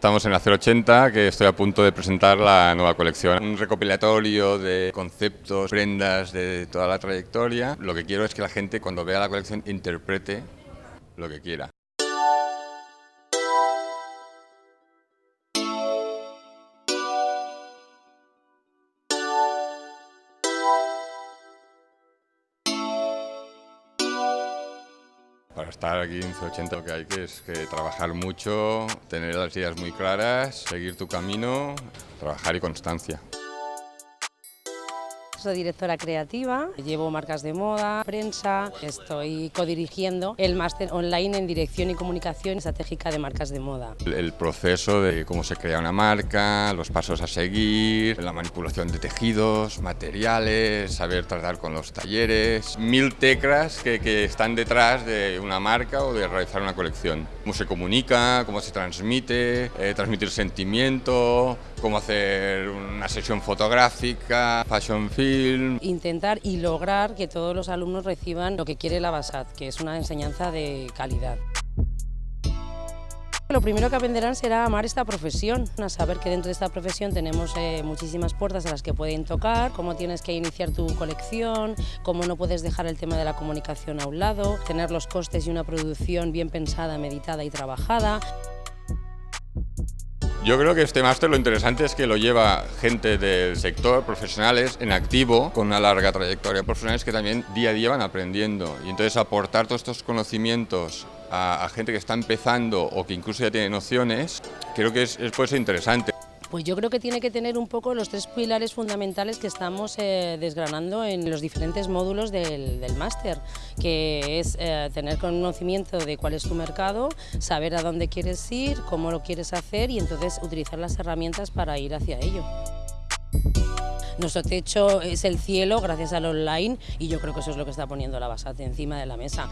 Estamos en la 080, que estoy a punto de presentar la nueva colección. Un recopilatorio de conceptos, prendas de toda la trayectoria. Lo que quiero es que la gente cuando vea la colección interprete lo que quiera. Para estar aquí en C80 lo que hay que es que trabajar mucho, tener las ideas muy claras, seguir tu camino, trabajar y constancia. Soy directora creativa, llevo marcas de moda, prensa, estoy codirigiendo el máster online en dirección y comunicación estratégica de marcas de moda. El proceso de cómo se crea una marca, los pasos a seguir, la manipulación de tejidos, materiales, saber tratar con los talleres, mil teclas que, que están detrás de una marca o de realizar una colección. Cómo se comunica, cómo se transmite, eh, transmitir sentimiento, cómo hacer una sesión fotográfica, fashion film, Intentar y lograr que todos los alumnos reciban lo que quiere la BASAT, que es una enseñanza de calidad. Lo primero que aprenderán será amar esta profesión, a saber que dentro de esta profesión tenemos eh, muchísimas puertas a las que pueden tocar, cómo tienes que iniciar tu colección, cómo no puedes dejar el tema de la comunicación a un lado, tener los costes y una producción bien pensada, meditada y trabajada. Yo creo que este máster lo interesante es que lo lleva gente del sector, profesionales en activo, con una larga trayectoria, profesionales que también día a día van aprendiendo. Y entonces aportar todos estos conocimientos a, gente que está empezando o que incluso ya tiene nociones, creo que es, es puede ser interesante. Pues yo creo que tiene que tener un poco los tres pilares fundamentales que estamos eh, desgranando en los diferentes módulos del, del máster, que es eh, tener conocimiento de cuál es tu mercado, saber a dónde quieres ir, cómo lo quieres hacer y entonces utilizar las herramientas para ir hacia ello. Nuestro techo es el cielo gracias al online y yo creo que eso es lo que está poniendo la Basate encima de la mesa.